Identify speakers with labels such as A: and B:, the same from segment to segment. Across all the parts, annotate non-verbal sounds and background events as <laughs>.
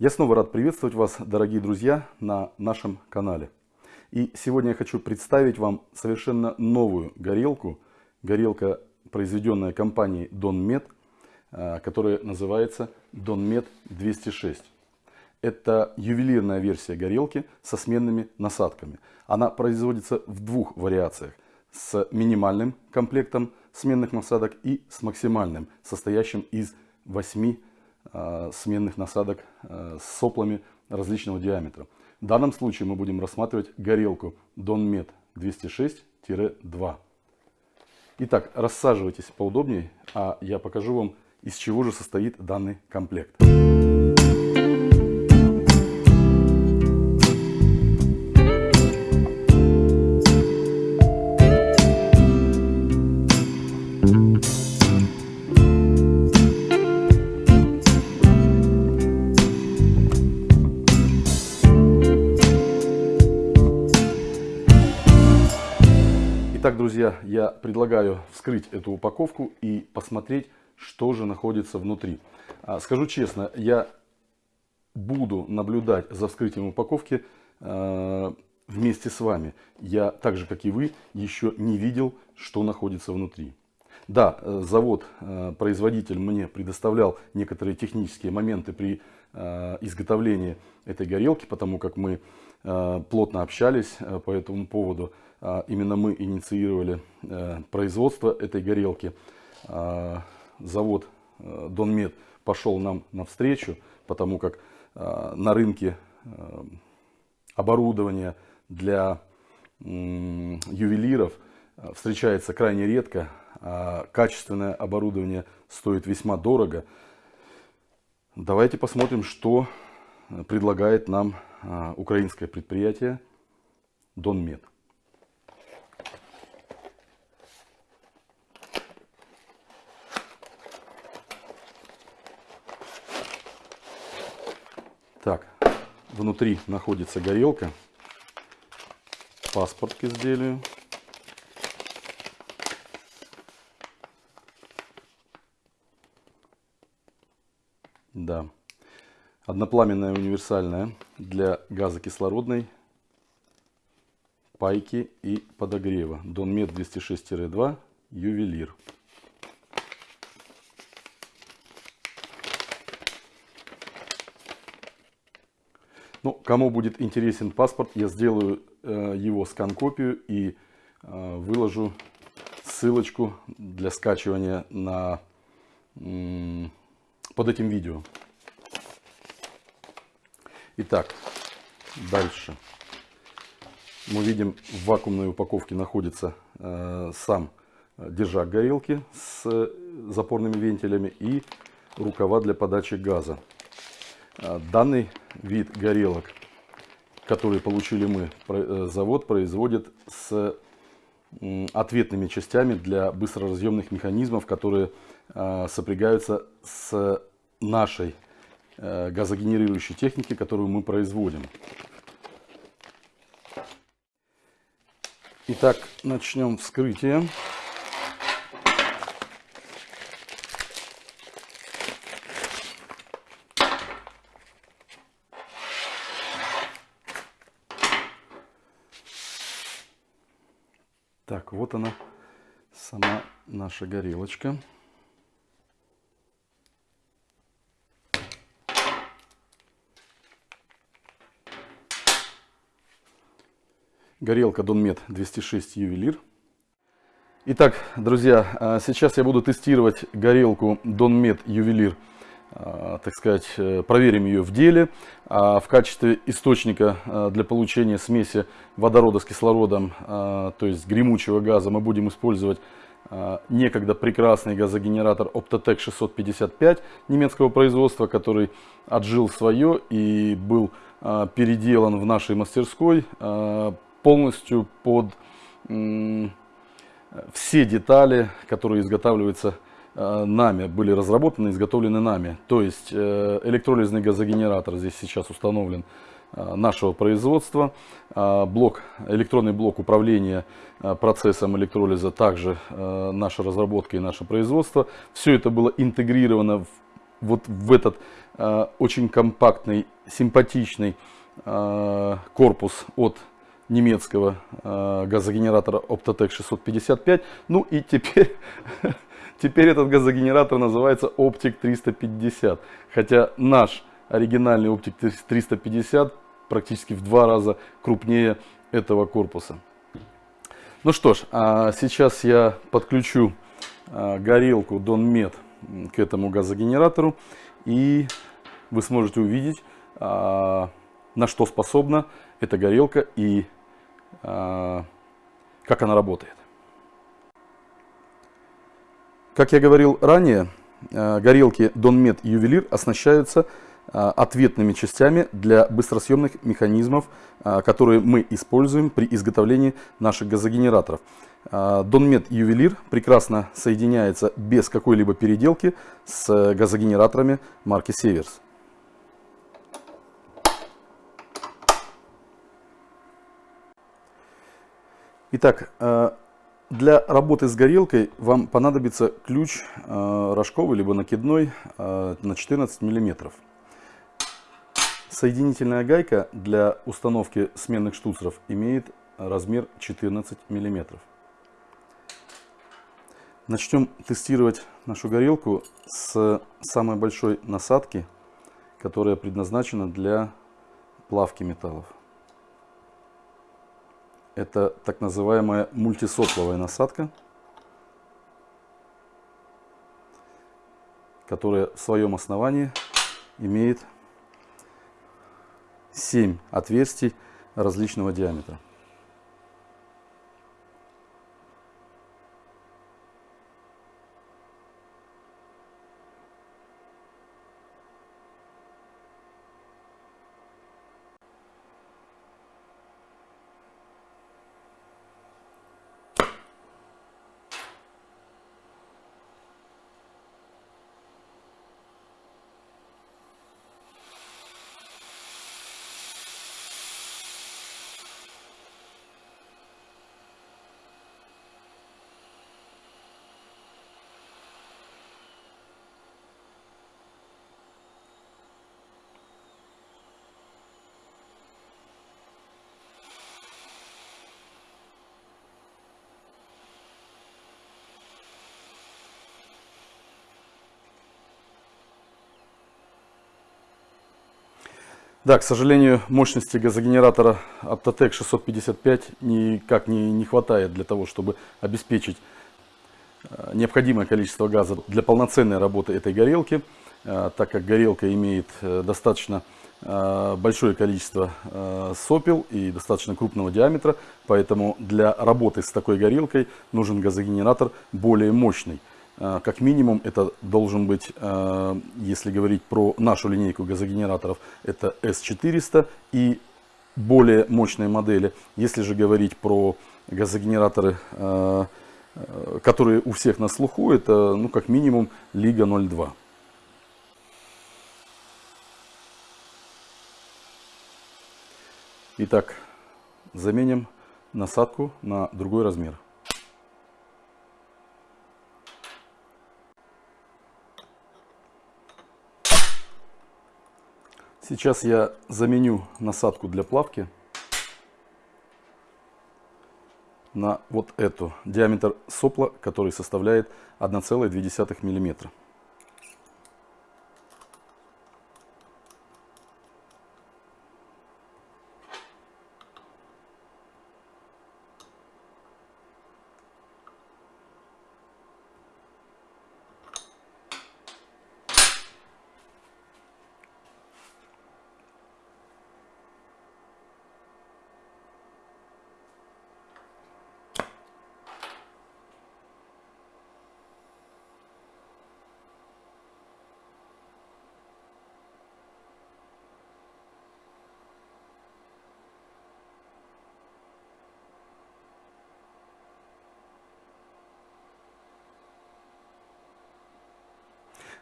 A: Я снова рад приветствовать вас, дорогие друзья, на нашем канале. И сегодня я хочу представить вам совершенно новую горелку. Горелка, произведенная компанией Donmed, э, которая называется Donmed 206. Это ювелирная версия горелки со сменными насадками. Она производится в двух вариациях. С минимальным комплектом сменных насадок и с максимальным, состоящим из 8 э, сменных насадок э, с соплами различного диаметра. В данном случае мы будем рассматривать горелку Donmed 206-2. Итак, рассаживайтесь поудобнее, а я покажу вам, из чего же состоит данный комплект. Друзья, я предлагаю вскрыть эту упаковку и посмотреть, что же находится внутри. А, скажу честно, я буду наблюдать за вскрытием упаковки а, вместе с вами. Я, так же как и вы, еще не видел, что находится внутри. Да, э, завод, э, производитель мне предоставлял некоторые технические моменты при э, изготовлении этой горелки, потому как мы плотно общались по этому поводу. А, именно мы инициировали э, производство этой горелки. А, завод э, Донмед пошел нам навстречу, потому как а, на рынке э, оборудование для ювелиров встречается крайне редко, качественное оборудование стоит весьма дорого. Давайте посмотрим, что предлагает нам украинское предприятие Донмед. Так, внутри находится горелка, паспорт к изделию. Да. Однопламенная универсальная для газокислородной пайки и подогрева. Донмет 206-2 ювелир. Ну, кому будет интересен паспорт, я сделаю э, его скан-копию и э, выложу ссылочку для скачивания на, э, под этим видео. Итак, дальше. Мы видим, в вакуумной упаковке находится э, сам держак горелки с запорными вентилями и рукава для подачи газа. А, данный вид горелок, который получили мы, э, завод производит с ответными частями для быстроразъемных механизмов, которые а, сопрягаются с нашей э, газогенерирующей техники, которую мы производим. Итак, начнем вскрытие. Так, вот она, сама наша горелочка. Горелка Donmet 206 ювелир. Итак, друзья, а, сейчас я буду тестировать горелку Donmet ювелир так сказать, э, проверим ее в деле. А в качестве источника а, для получения смеси водорода с кислородом, то есть гремучего газа, мы будем использовать некогда прекрасный газогенератор Optotec 655 немецкого производства, который отжил свое и был переделан в нашей мастерской полностью под все детали, которые изготавливаются Э, нами, были разработаны, изготовлены нами. То есть э, электролизный газогенератор здесь сейчас установлен э, нашего производства. Блок, электронный блок управления процессом электролиза также наша разработка и наше производство. Все это было интегрировано в, вот в этот э, очень компактный, симпатичный э, корпус от немецкого э, газогенератора Optotec 655. Ну и теперь, <laughs> теперь этот газогенератор называется Optic 350. Хотя наш оригинальный Optic 350 практически в два раза крупнее этого корпуса. Ну что ж, а сейчас я подключу а, горелку Donmet к этому газогенератору и вы сможете увидеть, а, на что способна эта горелка и как она работает. Как я говорил ранее, горелки Donmet Ювелир оснащаются а, ответными частями для быстросъемных механизмов, а, которые мы используем при изготовлении наших газогенераторов. Donmet Ювелир прекрасно соединяется без какой-либо переделки с газогенераторами марки Северс. Итак, для работы с горелкой вам понадобится ключ рожковый либо накидной на 14 миллиметров. Соединительная гайка для установки сменных штуцеров имеет размер 14 мм. Начнем тестировать нашу горелку с самой большой насадки, которая предназначена для плавки металлов. Это так называемая мультисопловая насадка, которая в своем основании имеет 7 отверстий различного диаметра. Да, к сожалению, мощности газогенератора Aptotec 655 никак не, не хватает для того, чтобы обеспечить э, необходимое количество газа для полноценной работы этой горелки, э, так как горелка имеет э, достаточно большое количество сопел и достаточно крупного диаметра, поэтому для работы с такой горелкой нужен газогенератор более мощный. Э, как минимум это должен быть, э, если говорить про нашу линейку газогенераторов, это S400 и более мощные модели. Если же говорить про газогенераторы, э, которые у всех на слуху, это ну, как минимум Лига 02. Итак, заменим насадку на другой размер. Сейчас я заменю насадку для плавки на вот эту. Диаметр сопла, который составляет 1,2 миллиметра.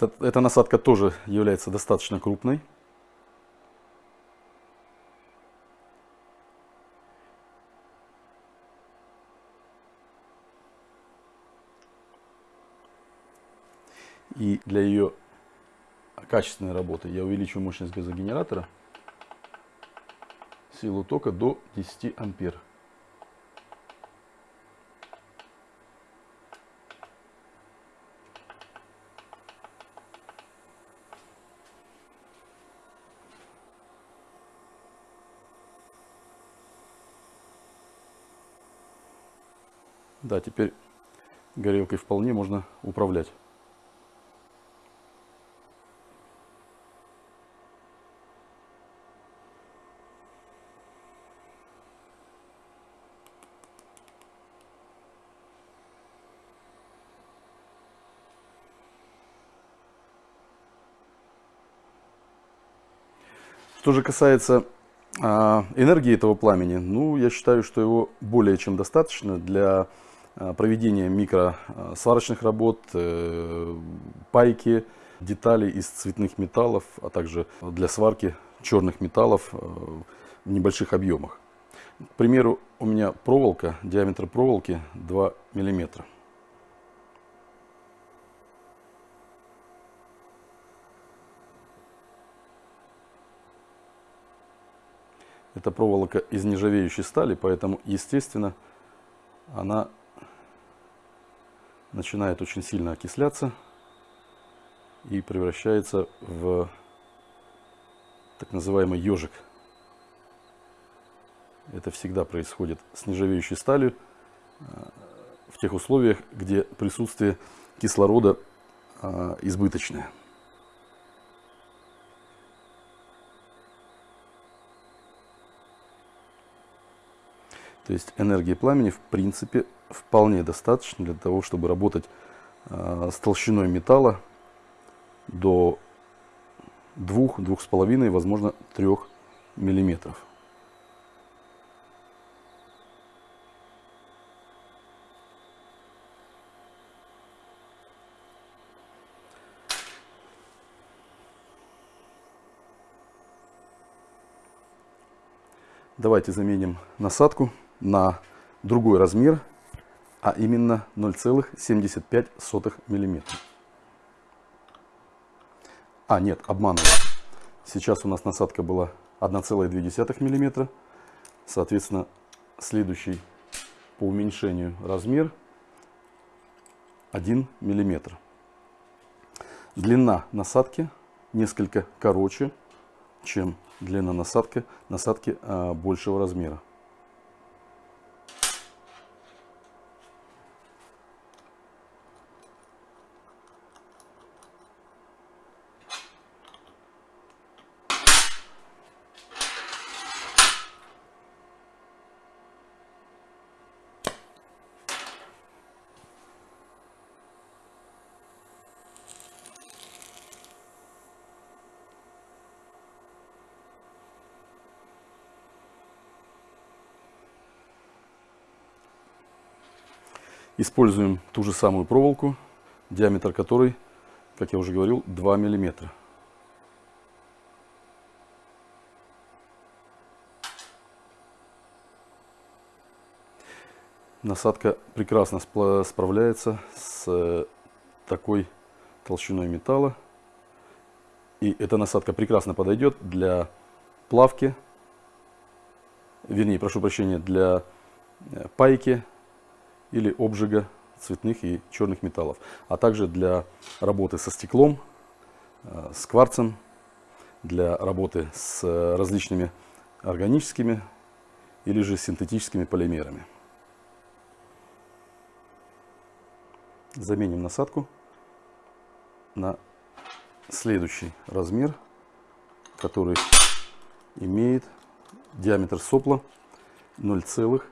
A: Эта насадка тоже является достаточно крупной. И для ее качественной работы я увеличу мощность газогенератора, силу тока до 10 ампер. Да, теперь горелкой вполне можно управлять. Что же касается а, энергии этого пламени, ну, я считаю, что его более чем достаточно для а, проведения микросварочных работ, э, пайки, деталей из цветных металлов, а также для сварки черных металлов э, в небольших объемах. К примеру, у меня проволока, диаметр проволоки 2 миллиметра. Это проволока из нержавеющей стали, поэтому, естественно, она начинает очень сильно окисляться и превращается в так называемый ежик. Это всегда происходит с нержавеющей сталью э, в тех условиях, где присутствие кислорода э, избыточное. То есть энергии пламени в принципе вполне достаточно для того, чтобы работать э, с толщиной металла до 2-2,5, возможно 3 миллиметров. Давайте заменим насадку на другой размер, а именно 0,75 мм. А, нет, обманываю. Сейчас у нас насадка была 1,2 мм. Соответственно, следующий по уменьшению размер 1 мм. Длина насадки несколько короче, чем длина насадки, насадки а, большего размера. Используем ту же самую проволоку, диаметр которой, как я уже говорил, 2 миллиметра. Насадка прекрасно справляется с э, такой толщиной металла. И эта насадка прекрасно подойдет для плавки, вернее, прошу прощения, для э, пайки, или обжига цветных и черных металлов, а также для работы со стеклом, э, с кварцем, для работы с различными органическими или же синтетическими полимерами. Заменим насадку на следующий размер, который имеет диаметр сопла 0,5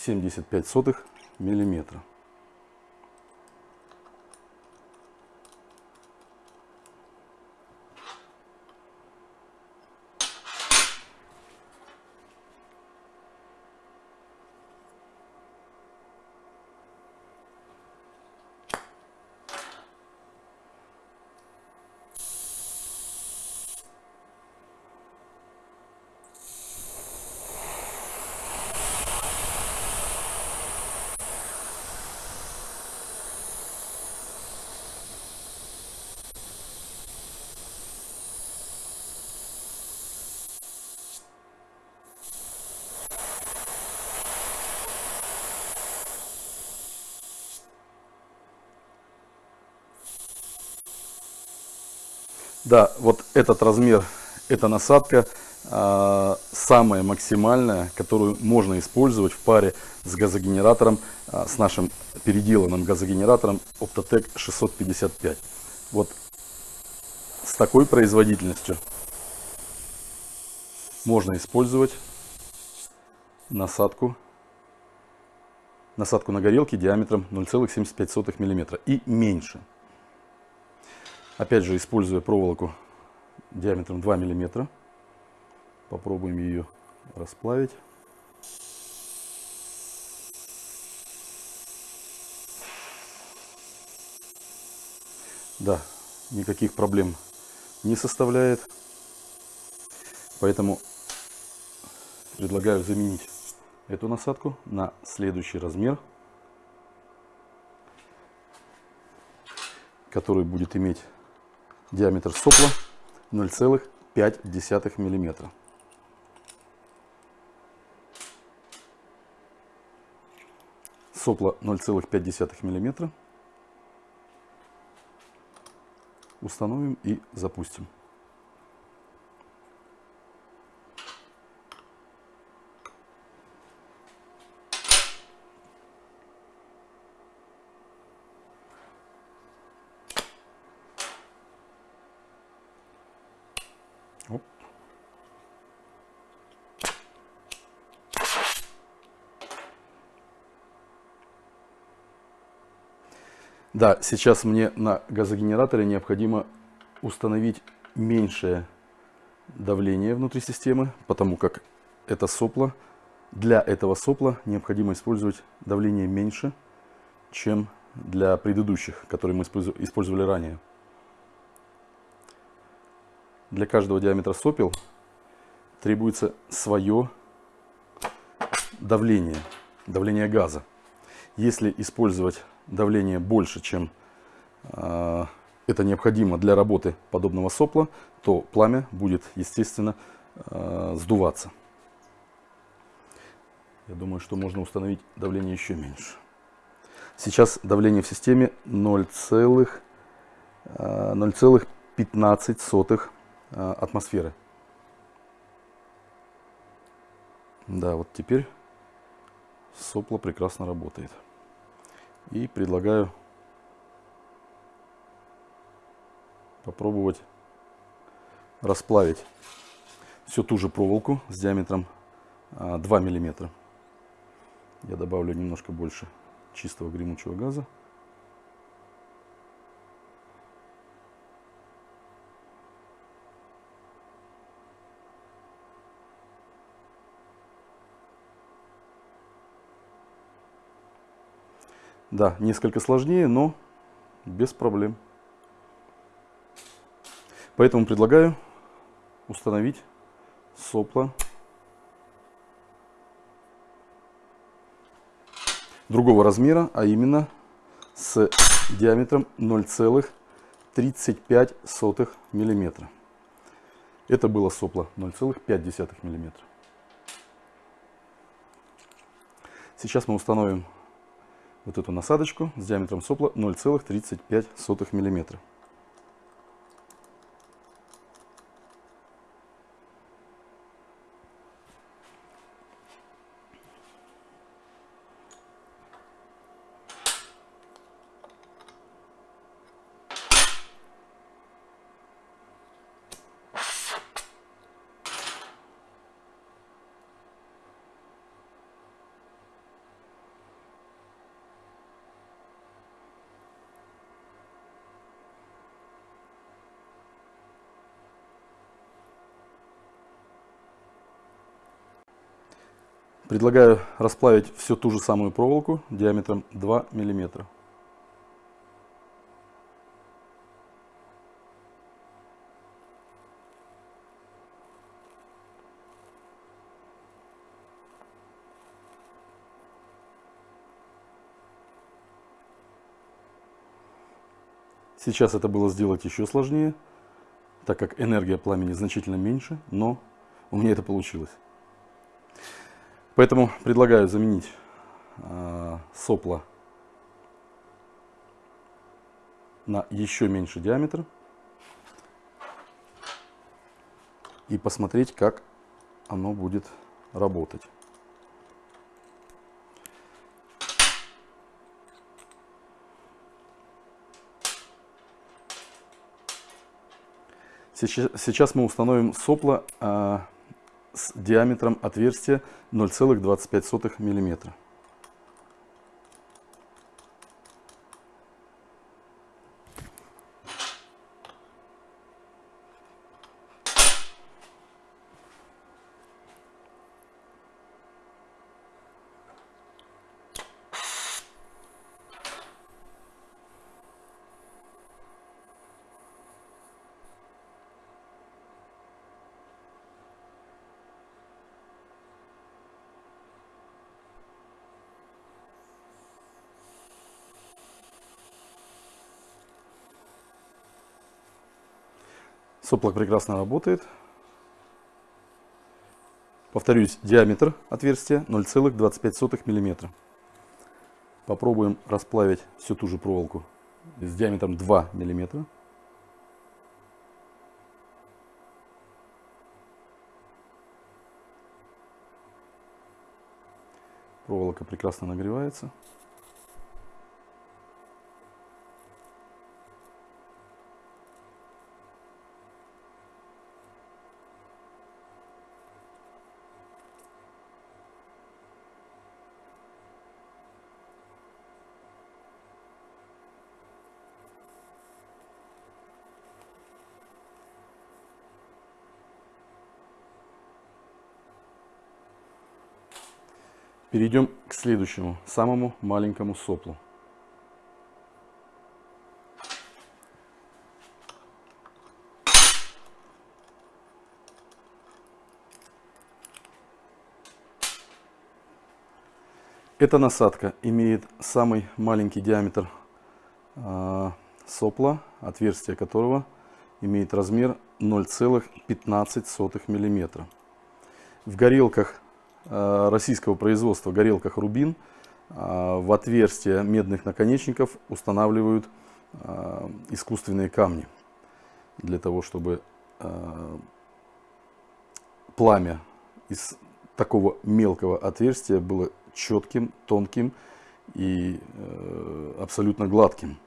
A: 75 миллиметра. Да, вот этот размер, эта насадка э, самая максимальная, которую можно использовать в паре с газогенератором, э, с нашим переделанным газогенератором Optotec 655. Вот с такой производительностью можно использовать насадку, насадку на горелке диаметром 0,75 мм и меньше. Опять же, используя проволоку диаметром 2 мм, попробуем ее расплавить. Да, никаких проблем не составляет. Поэтому предлагаю заменить эту насадку на следующий размер, который будет иметь диаметр сопла 0,5 миллиметра. Сопло 0,5 миллиметра. Установим и запустим. Да, сейчас мне на газогенераторе необходимо установить меньшее давление внутри системы, потому как это сопло, для этого сопла необходимо использовать давление меньше, чем для предыдущих, которые мы использовали ранее. Для каждого диаметра сопел требуется свое давление, давление газа. Если использовать давление больше, чем э, это необходимо для работы подобного сопла, то пламя будет, естественно, э, сдуваться. Я думаю, что можно установить давление еще меньше. Сейчас давление в системе 0,15 э, э, атмосферы. Да, вот теперь сопло прекрасно работает. И предлагаю попробовать расплавить всю ту же проволоку с диаметром 2 а, миллиметра. Я добавлю немножко больше чистого гремучего газа. Да, несколько сложнее, но без проблем. Поэтому предлагаю установить сопло другого размера, а именно с диаметром 0,35 миллиметра. Это было сопло 0,5 миллиметра. Сейчас мы установим вот эту насадочку с диаметром сопла 0,35 миллиметра. Предлагаю расплавить всю ту же самую проволоку диаметром 2 миллиметра. Сейчас это было сделать еще сложнее, так как энергия пламени значительно меньше, но у меня это получилось. Поэтому предлагаю заменить э, сопло на еще меньший диаметр. и посмотреть, как оно будет работать. Сейчас мы установим сопло а, с диаметром отверстия 0,25 миллиметра. Соплок прекрасно работает. Повторюсь, диаметр отверстия 0,25 мм. Попробуем расплавить всю ту же проволоку с диаметром 2 мм. Проволока прекрасно нагревается. Перейдем к следующему, самому маленькому соплу. Эта насадка имеет самый маленький диаметр э, сопла, отверстие которого имеет размер 0,15 мм. В горелках российского производства горелках Рубин э, в отверстия медных наконечников устанавливают э, искусственные камни для того, чтобы пламя из такого мелкого отверстия было четким, тонким и абсолютно гладким.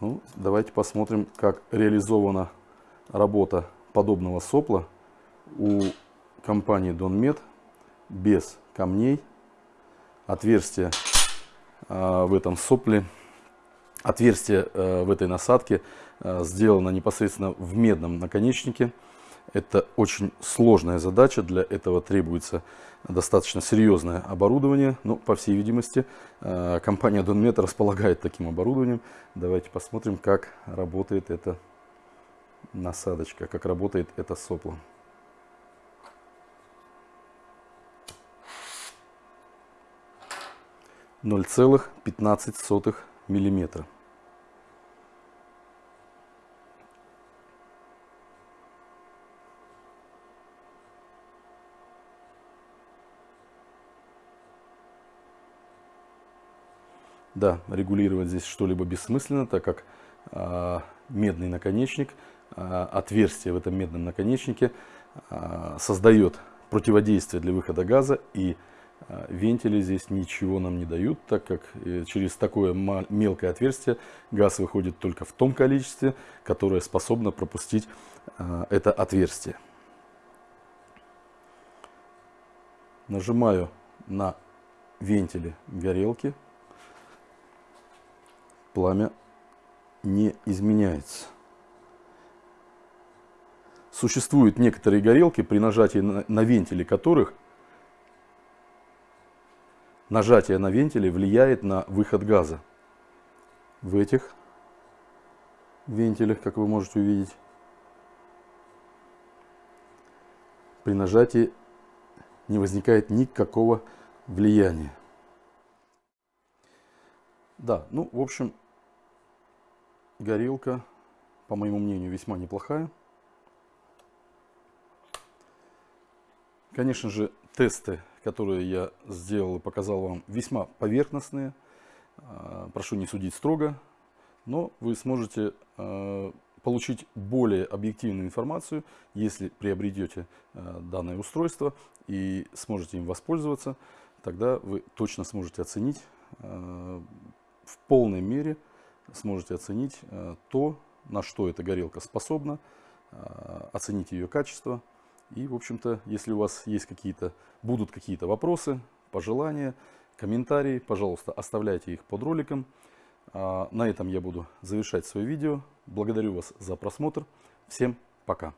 A: Ну, давайте посмотрим, как реализована работа подобного сопла у компании Донмед без камней. Отверстие э, в этом сопле, отверстие э, в этой насадке э, сделано непосредственно в медном наконечнике. Это очень сложная задача, для этого требуется достаточно серьезное оборудование. Но, по всей видимости, компания Донмет располагает таким оборудованием. Давайте посмотрим, как работает эта насадочка, как работает это сопло. 0,15 миллиметра. Да, регулировать здесь что-либо бессмысленно, так как э, медный наконечник, э, отверстие в этом медном наконечнике э, создает противодействие для выхода газа и вентили здесь ничего нам не дают, так как э, через такое мелкое отверстие газ выходит только в том количестве, которое способно пропустить а, это отверстие. Нажимаю на вентили горелки. Пламя не изменяется. Существуют некоторые горелки, при нажатии на, на вентили которых нажатие на вентиле влияет на выход газа. В этих вентилях, как вы можете увидеть, при нажатии не возникает никакого влияния. Да, ну, в общем, горелка, по моему мнению, весьма неплохая. Конечно же, тесты которые я сделал и показал вам, весьма поверхностные. А, прошу не судить строго, но вы сможете а, получить более объективную информацию, если приобретете э, данное устройство и сможете им воспользоваться, тогда вы точно сможете оценить в полной мере, сможете оценить то, на что эта горелка способна, оценить ее качество. И, в общем-то, если у вас есть какие-то, будут какие-то вопросы, пожелания, комментарии, пожалуйста, оставляйте их под роликом. На этом я буду завершать свое видео. Благодарю вас за просмотр. Всем пока.